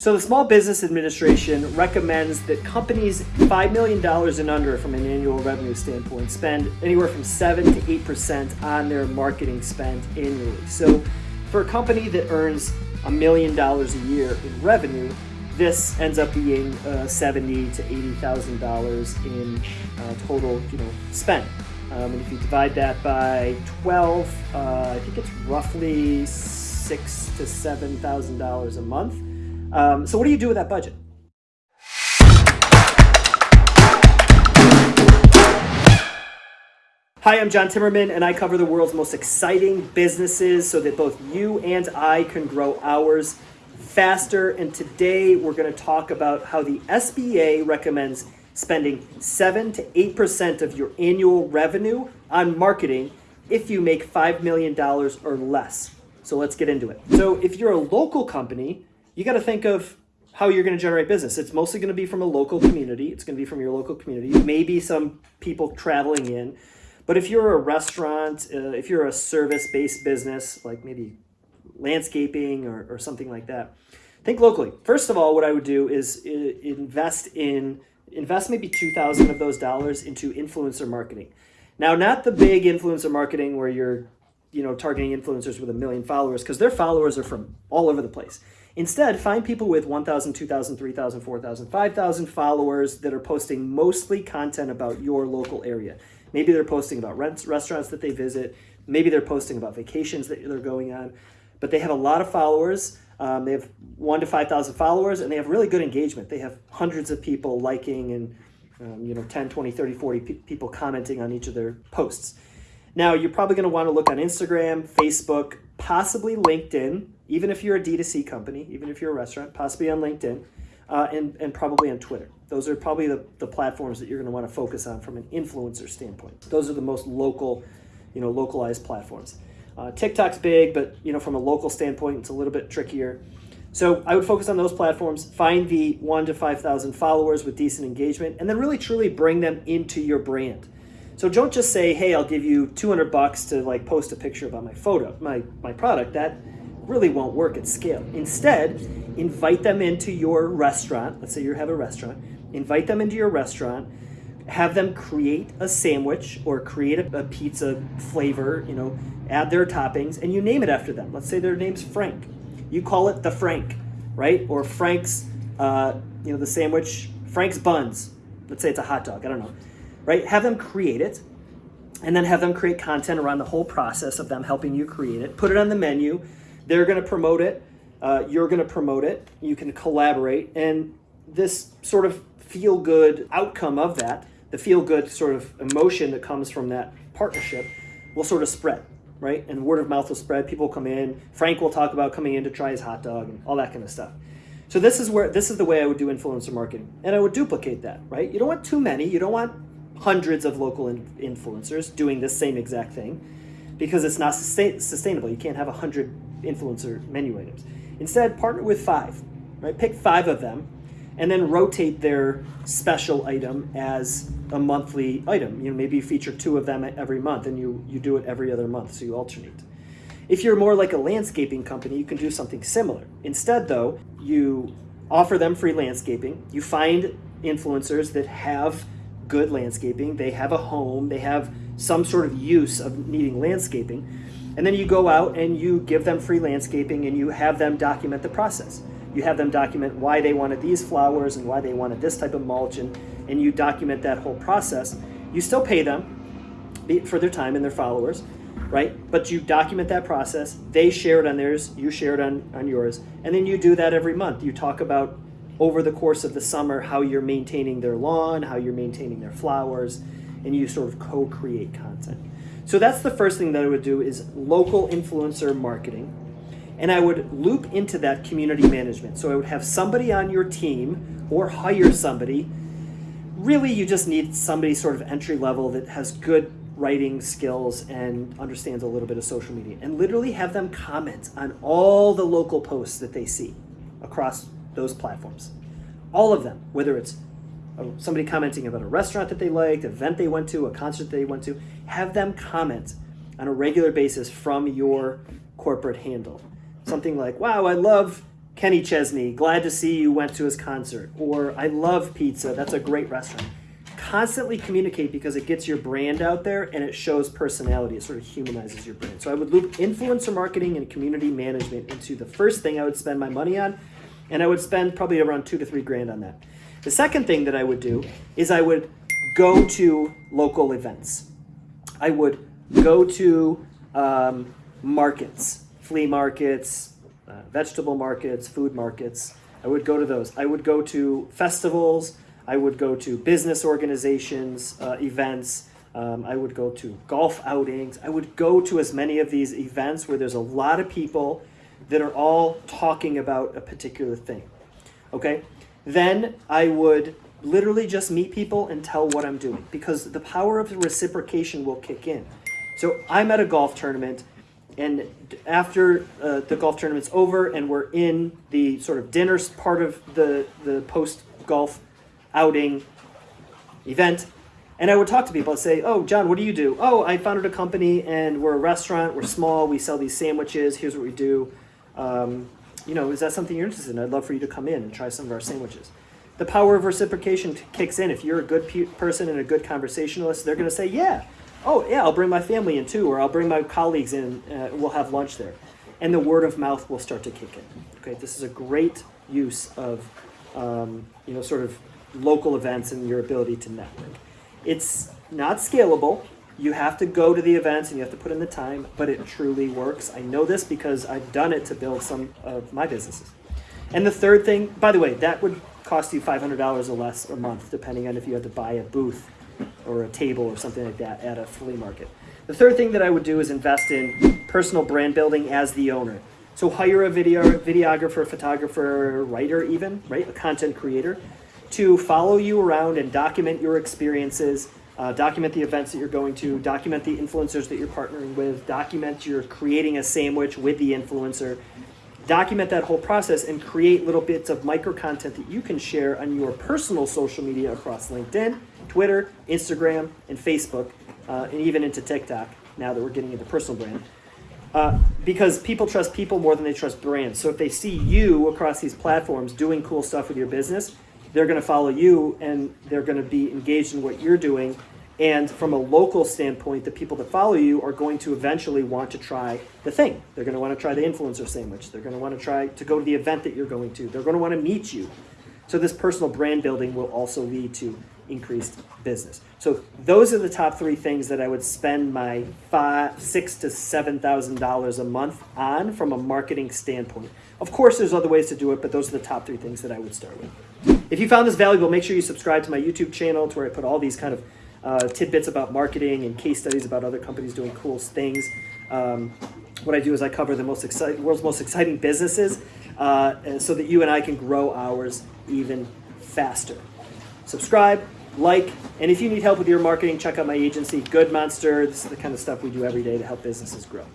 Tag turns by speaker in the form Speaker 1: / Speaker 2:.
Speaker 1: So the Small Business Administration recommends that companies $5 million and under from an annual revenue standpoint spend anywhere from 7 to 8% on their marketing spend annually. So for a company that earns a million dollars a year in revenue, this ends up being uh, seventy to eighty thousand dollars in uh, total, you know, spend. Um, and if you divide that by twelve, uh, I think it's roughly six to seven thousand dollars a month. Um, so what do you do with that budget? Hi, I'm John Timmerman, and I cover the world's most exciting businesses so that both you and I can grow ours faster. And today we're going to talk about how the SBA recommends spending 7 to 8% of your annual revenue on marketing if you make $5 million or less. So let's get into it. So if you're a local company, you got to think of how you're going to generate business. It's mostly going to be from a local community. It's going to be from your local community. Maybe some people traveling in. But if you're a restaurant, uh, if you're a service-based business, like maybe landscaping or, or something like that, think locally. First of all, what I would do is uh, invest in invest maybe 2000 of those dollars into influencer marketing. Now, not the big influencer marketing where you're you know targeting influencers with a million followers because their followers are from all over the place. Instead, find people with 1,000, 2,000, 3,000, 4,000, 5,000 followers that are posting mostly content about your local area. Maybe they're posting about restaurants that they visit. Maybe they're posting about vacations that they're going on. But they have a lot of followers. Um, they have one to 5,000 followers and they have really good engagement. They have hundreds of people liking and um, you know 10, 20, 30, 40 pe people commenting on each of their posts. Now, you're probably going to want to look on Instagram, Facebook, possibly LinkedIn, even if you're a D2C company, even if you're a restaurant, possibly on LinkedIn, uh, and, and probably on Twitter. Those are probably the, the platforms that you're going to want to focus on from an influencer standpoint. Those are the most local, you know, localized platforms. Uh, TikTok's big, but you know, from a local standpoint, it's a little bit trickier. So I would focus on those platforms, find the one to 5,000 followers with decent engagement, and then really truly bring them into your brand. So don't just say, hey, I'll give you 200 bucks to like post a picture about my photo, my, my product. That really won't work at scale. Instead, invite them into your restaurant. Let's say you have a restaurant. Invite them into your restaurant. Have them create a sandwich or create a, a pizza flavor, you know, add their toppings, and you name it after them. Let's say their name's Frank. You call it the Frank, right? Or Frank's, uh, you know, the sandwich, Frank's buns. Let's say it's a hot dog. I don't know, right? Have them create it and then have them create content around the whole process of them helping you create it. Put it on the menu. They're going to promote it. Uh, you're going to promote it. You can collaborate. And this sort of feel good outcome of that, the feel good sort of emotion that comes from that partnership, will sort of spread, right? And word of mouth will spread. People will come in. Frank will talk about coming in to try his hot dog and all that kind of stuff. So this is where this is the way I would do influencer marketing, and I would duplicate that, right? You don't want too many. You don't want hundreds of local in influencers doing the same exact thing because it's not sustain sustainable. You can't have 100 influencer menu items. Instead, partner with five, right? Pick five of them and then rotate their special item as a monthly item. You know, maybe you feature two of them every month and you, you do it every other month, so you alternate. If you're more like a landscaping company, you can do something similar. Instead, though, you offer them free landscaping. You find influencers that have good landscaping, they have a home, they have some sort of use of needing landscaping, and then you go out and you give them free landscaping and you have them document the process. You have them document why they wanted these flowers and why they wanted this type of mulch and, and you document that whole process. You still pay them for their time and their followers, right? But you document that process. They share it on theirs, you share it on, on yours. And then you do that every month. You talk about over the course of the summer how you're maintaining their lawn, how you're maintaining their flowers, and you sort of co-create content. So that's the first thing that I would do is local influencer marketing. And I would loop into that community management. So I would have somebody on your team or hire somebody. Really, you just need somebody sort of entry level that has good writing skills and understands a little bit of social media and literally have them comment on all the local posts that they see across those platforms. All of them, whether it's uh, somebody commenting about a restaurant that they liked, event they went to, a concert they went to, have them comment on a regular basis from your corporate handle. Something like, wow, I love Kenny Chesney, glad to see you went to his concert. Or I love pizza, that's a great restaurant. Constantly communicate because it gets your brand out there and it shows personality. It sort of humanizes your brand. So I would loop influencer marketing and community management into the first thing I would spend my money on. And I would spend probably around two to three grand on that. The second thing that I would do is I would go to local events. I would go to um, markets, flea markets, uh, vegetable markets, food markets. I would go to those. I would go to festivals. I would go to business organizations, uh, events. Um, I would go to golf outings. I would go to as many of these events where there's a lot of people that are all talking about a particular thing. Okay? Then I would literally just meet people and tell what I'm doing because the power of the reciprocation will kick in. So I'm at a golf tournament, and after uh, the golf tournament's over and we're in the sort of dinner part of the, the post golf outing event, and I would talk to people and say, Oh, John, what do you do? Oh, I founded a company and we're a restaurant, we're small, we sell these sandwiches, here's what we do. Um, you know, is that something you're interested in? I'd love for you to come in and try some of our sandwiches. The power of reciprocation kicks in. If you're a good pe- person and a good conversationalist, they're going to say, Yeah, oh, yeah, I'll bring my family in too, or I'll bring my colleagues in, uh, we'll have lunch there. And the word of mouth will start to kick in. Okay, this is a great use of, um, you know, sort of local events and your ability to network. It's not scalable. You have to go to the events and you have to put in the time, but it truly works. I know this because I've done it to build some of my businesses. And the third thing, by the way, that would cost you $500 or less a month, depending on if you had to buy a booth or a table or something like that at a flea market. The third thing that I would do is invest in personal brand building as the owner. So hire a video videographer, photographer, writer even, right? A content creator to follow you around and document your experiences, uh, document the events that you're going to, document the influencers that you're partnering with, document you're creating a sandwich with the influencer, document that whole process and create little bits of micro content that you can share on your personal social media across LinkedIn, Twitter, Instagram, and Facebook, uh, and even into TikTok now that we're getting into personal brand. Uh, because people trust people more than they trust brands. So if they see you across these platforms doing cool stuff with your business, they're going to follow you and they're going to be engaged in what you're doing. And from a local standpoint, the people that follow you are going to eventually want to try the thing. They're going to want to try the influencer sandwich. They're going to want to try to go to the event that you're going to. They're going to want to meet you. So this personal brand building will also lead to increased business. So those are the top three things that I would spend my five, six to seven thousand dollars a month on from a marketing standpoint. Of course, there's other ways to do it, but those are the top three things that I would start with. If you found this valuable, make sure you subscribe to my YouTube channel, to where I put all these kind of uh, tidbits about marketing and case studies about other companies doing cool things. Um, what I do is I cover the most exciting, world's most exciting businesses, uh, so that you and I can grow ours even faster. Subscribe, like, and if you need help with your marketing, check out my agency, Good Monster. This is the kind of stuff we do every day to help businesses grow.